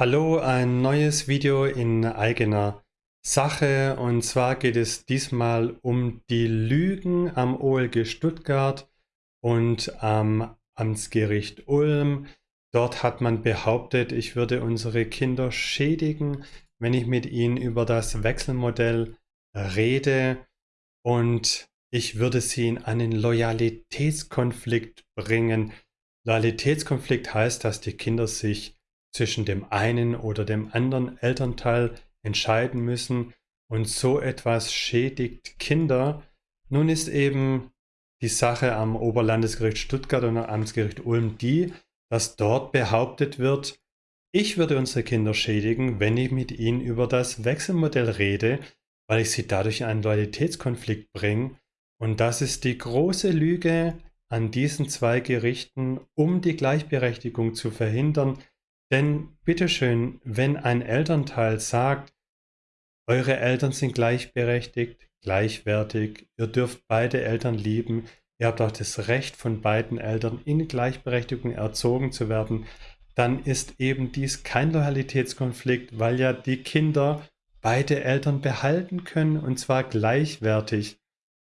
Hallo, ein neues Video in eigener Sache und zwar geht es diesmal um die Lügen am OLG Stuttgart und am Amtsgericht Ulm. Dort hat man behauptet, ich würde unsere Kinder schädigen, wenn ich mit ihnen über das Wechselmodell rede und ich würde sie in einen Loyalitätskonflikt bringen. Loyalitätskonflikt heißt, dass die Kinder sich zwischen dem einen oder dem anderen Elternteil entscheiden müssen und so etwas schädigt Kinder. Nun ist eben die Sache am Oberlandesgericht Stuttgart und am Amtsgericht Ulm die, dass dort behauptet wird, ich würde unsere Kinder schädigen, wenn ich mit ihnen über das Wechselmodell rede, weil ich sie dadurch in einen Loyalitätskonflikt bringe. Und das ist die große Lüge an diesen zwei Gerichten, um die Gleichberechtigung zu verhindern, denn bitteschön, wenn ein Elternteil sagt, eure Eltern sind gleichberechtigt, gleichwertig, ihr dürft beide Eltern lieben, ihr habt auch das Recht von beiden Eltern in Gleichberechtigung erzogen zu werden, dann ist eben dies kein Loyalitätskonflikt, weil ja die Kinder beide Eltern behalten können und zwar gleichwertig.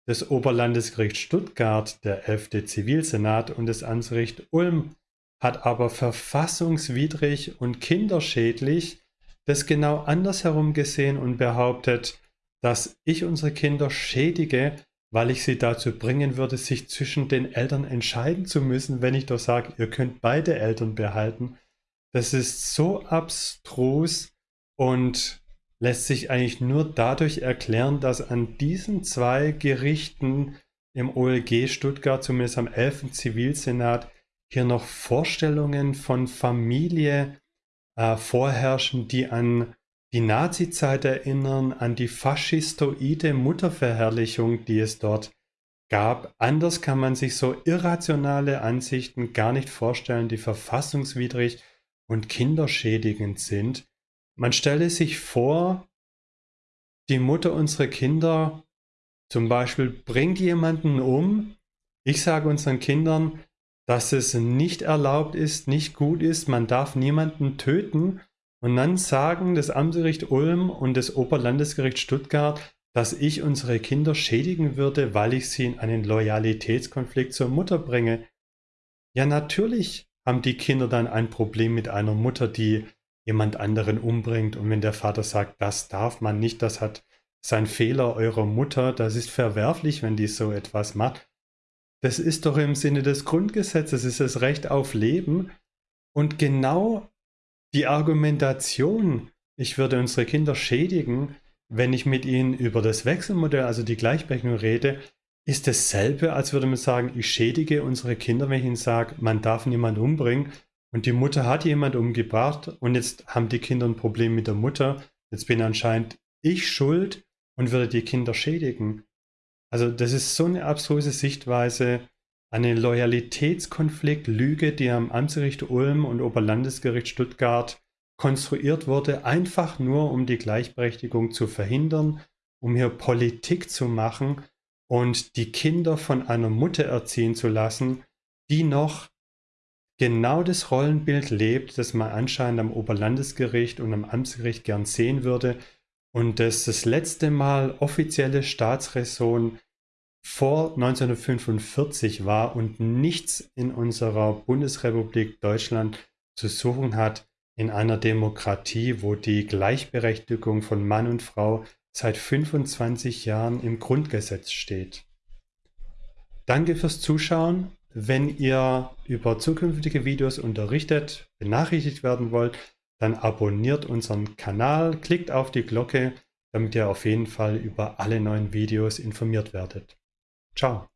Das Oberlandesgericht Stuttgart, der 11. Zivilsenat und das Amtsgericht Ulm hat aber verfassungswidrig und kinderschädlich das genau andersherum gesehen und behauptet, dass ich unsere Kinder schädige, weil ich sie dazu bringen würde, sich zwischen den Eltern entscheiden zu müssen, wenn ich doch sage, ihr könnt beide Eltern behalten. Das ist so abstrus und lässt sich eigentlich nur dadurch erklären, dass an diesen zwei Gerichten im OLG Stuttgart, zumindest am 11. Zivilsenat, hier noch Vorstellungen von Familie äh, vorherrschen, die an die Nazizeit erinnern, an die faschistoide Mutterverherrlichung, die es dort gab. Anders kann man sich so irrationale Ansichten gar nicht vorstellen, die verfassungswidrig und kinderschädigend sind. Man stelle sich vor, die Mutter unserer Kinder zum Beispiel bringt jemanden um. Ich sage unseren Kindern, dass es nicht erlaubt ist, nicht gut ist, man darf niemanden töten. Und dann sagen das Amtsgericht Ulm und das Oberlandesgericht Stuttgart, dass ich unsere Kinder schädigen würde, weil ich sie in einen Loyalitätskonflikt zur Mutter bringe. Ja, natürlich haben die Kinder dann ein Problem mit einer Mutter, die jemand anderen umbringt. Und wenn der Vater sagt, das darf man nicht, das hat sein Fehler eurer Mutter, das ist verwerflich, wenn die so etwas macht, das ist doch im Sinne des Grundgesetzes, ist das Recht auf Leben. Und genau die Argumentation, ich würde unsere Kinder schädigen, wenn ich mit ihnen über das Wechselmodell, also die Gleichberechtigung rede, ist dasselbe, als würde man sagen, ich schädige unsere Kinder, wenn ich ihnen sage, man darf niemand umbringen und die Mutter hat jemand umgebracht und jetzt haben die Kinder ein Problem mit der Mutter, jetzt bin anscheinend ich schuld und würde die Kinder schädigen. Also das ist so eine abstruse Sichtweise, eine Loyalitätskonflikt, Lüge, die am Amtsgericht Ulm und Oberlandesgericht Stuttgart konstruiert wurde, einfach nur um die Gleichberechtigung zu verhindern, um hier Politik zu machen und die Kinder von einer Mutter erziehen zu lassen, die noch genau das Rollenbild lebt, das man anscheinend am Oberlandesgericht und am Amtsgericht gern sehen würde, und das das letzte Mal offizielle Staatsräson vor 1945 war und nichts in unserer Bundesrepublik Deutschland zu suchen hat in einer Demokratie, wo die Gleichberechtigung von Mann und Frau seit 25 Jahren im Grundgesetz steht. Danke fürs Zuschauen. Wenn ihr über zukünftige Videos unterrichtet, benachrichtigt werden wollt, dann abonniert unseren Kanal, klickt auf die Glocke, damit ihr auf jeden Fall über alle neuen Videos informiert werdet. Ciao!